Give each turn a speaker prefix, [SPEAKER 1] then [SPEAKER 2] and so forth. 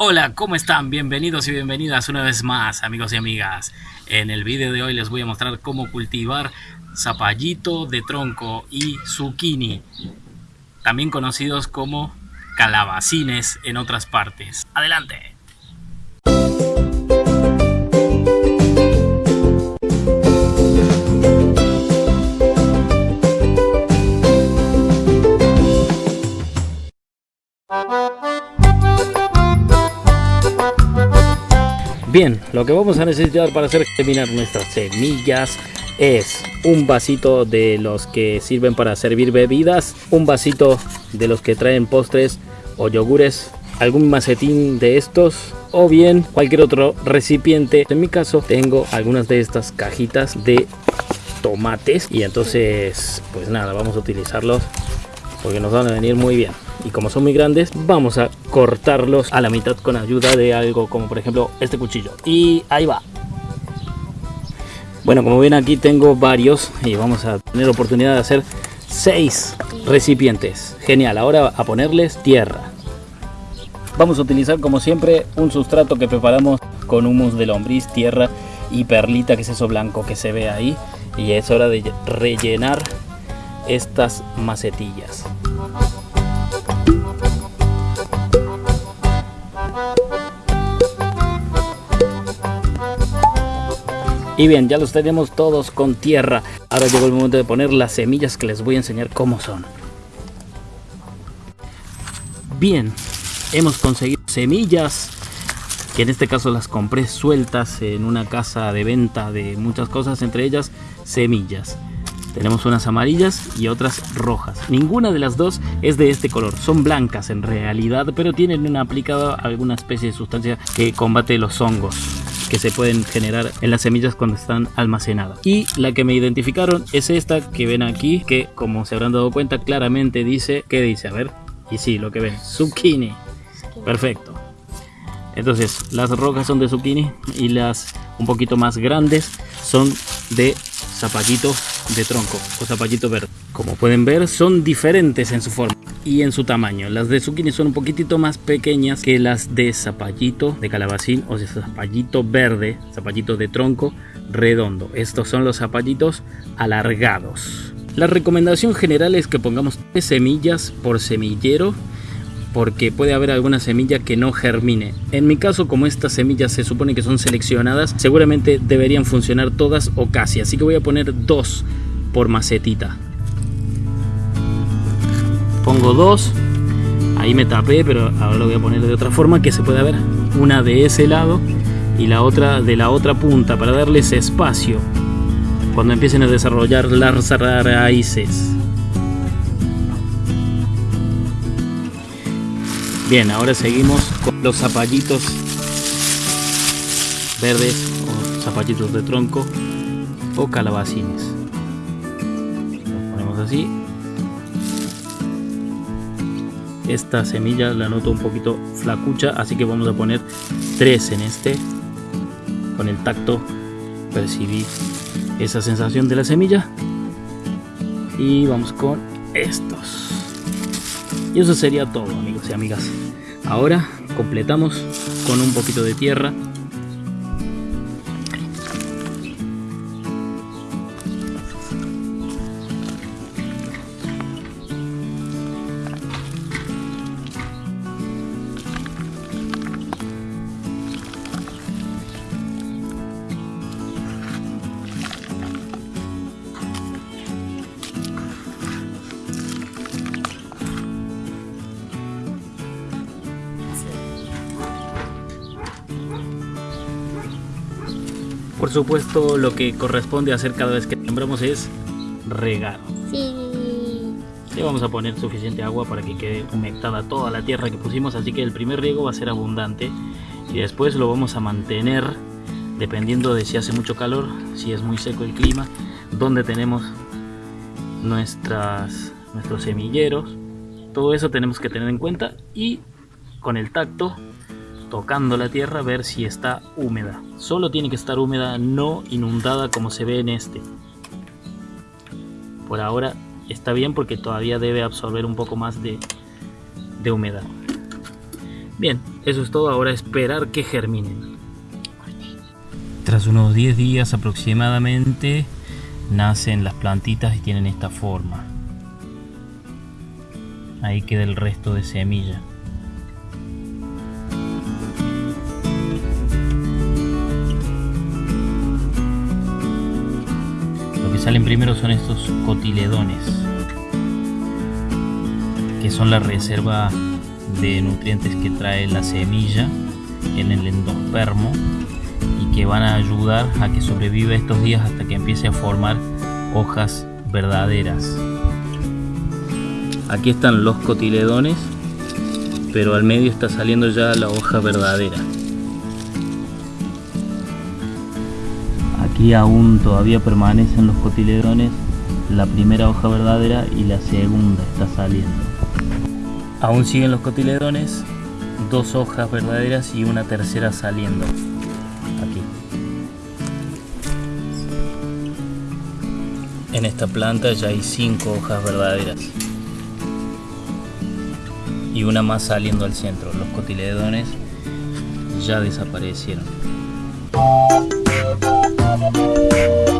[SPEAKER 1] Hola, ¿cómo están? Bienvenidos y bienvenidas una vez más, amigos y amigas. En el vídeo de hoy les voy a mostrar cómo cultivar zapallito de tronco y zucchini, también conocidos como calabacines en otras partes. ¡Adelante! Bien, lo que vamos a necesitar para hacer germinar nuestras semillas es un vasito de los que sirven para servir bebidas, un vasito de los que traen postres o yogures, algún macetín de estos o bien cualquier otro recipiente. En mi caso tengo algunas de estas cajitas de tomates y entonces pues nada, vamos a utilizarlos porque nos van a venir muy bien. Y como son muy grandes vamos a cortarlos a la mitad con ayuda de algo como por ejemplo este cuchillo. Y ahí va. Bueno como ven aquí tengo varios y vamos a tener oportunidad de hacer seis recipientes. Genial ahora a ponerles tierra. Vamos a utilizar como siempre un sustrato que preparamos con humus de lombriz tierra y perlita que es eso blanco que se ve ahí. Y es hora de rellenar estas macetillas Y bien, ya los tenemos todos con tierra. Ahora llegó el momento de poner las semillas que les voy a enseñar cómo son. Bien, hemos conseguido semillas que en este caso las compré sueltas en una casa de venta de muchas cosas, entre ellas semillas. Tenemos unas amarillas y otras rojas. Ninguna de las dos es de este color. Son blancas en realidad, pero tienen una aplicada alguna especie de sustancia que combate los hongos que se pueden generar en las semillas cuando están almacenadas. Y la que me identificaron es esta que ven aquí, que como se habrán dado cuenta claramente dice, ¿qué dice? A ver, y sí, lo que ven, zucchini. Perfecto. Entonces, las rojas son de zucchini y las un poquito más grandes son de zapallito de tronco o zapallito verde. Como pueden ver, son diferentes en su forma y en su tamaño. Las de zucchini son un poquitito más pequeñas que las de zapallito de calabacín o de zapallito verde, zapallito de tronco redondo. Estos son los zapallitos alargados. La recomendación general es que pongamos tres semillas por semillero porque puede haber alguna semilla que no germine. En mi caso, como estas semillas se supone que son seleccionadas, seguramente deberían funcionar todas o casi, así que voy a poner dos por macetita. Pongo dos, ahí me tapé, pero ahora lo voy a poner de otra forma que se pueda ver. Una de ese lado y la otra de la otra punta para darles espacio cuando empiecen a desarrollar las raíces. Bien, ahora seguimos con los zapallitos verdes o zapallitos de tronco o calabacines. Los ponemos así. Esta semilla la noto un poquito flacucha, así que vamos a poner tres en este. Con el tacto percibí esa sensación de la semilla. Y vamos con estos. Y eso sería todo amigos y amigas. Ahora completamos con un poquito de tierra Por supuesto, lo que corresponde hacer cada vez que sembramos es regar.
[SPEAKER 2] Sí.
[SPEAKER 1] Le vamos a poner suficiente agua para que quede humectada toda la tierra que pusimos, así que el primer riego va a ser abundante y después lo vamos a mantener dependiendo de si hace mucho calor, si es muy seco el clima, donde tenemos nuestras, nuestros semilleros. Todo eso tenemos que tener en cuenta y con el tacto tocando la tierra ver si está húmeda. Solo tiene que estar húmeda, no inundada como se ve en este. Por ahora está bien porque todavía debe absorber un poco más de, de humedad. Bien, eso es todo. Ahora esperar que germinen. Tras unos 10 días aproximadamente, nacen las plantitas y tienen esta forma. Ahí queda el resto de semilla. Salen primero son estos cotiledones, que son la reserva de nutrientes que trae la semilla en el endospermo y que van a ayudar a que sobreviva estos días hasta que empiece a formar hojas verdaderas. Aquí están los cotiledones, pero al medio está saliendo ya la hoja verdadera. Aquí aún todavía permanecen los cotiledones, la primera hoja verdadera y la segunda está saliendo. Aún siguen los cotiledones, dos hojas verdaderas y una tercera saliendo. Aquí. En esta planta ya hay cinco hojas verdaderas. Y una más saliendo al centro. Los cotiledones ya desaparecieron. Thank you.